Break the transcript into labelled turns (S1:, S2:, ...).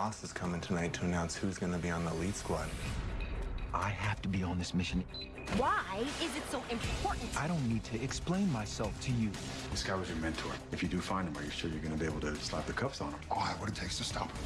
S1: boss is coming tonight to announce who's going to be on the lead squad.
S2: I have to be on this mission.
S3: Why is it so important?
S2: I don't need to explain myself to you.
S4: This guy was your mentor. If you do find him, are you sure you're going to be able to slap the cuffs on him?
S5: I what it takes to stop him.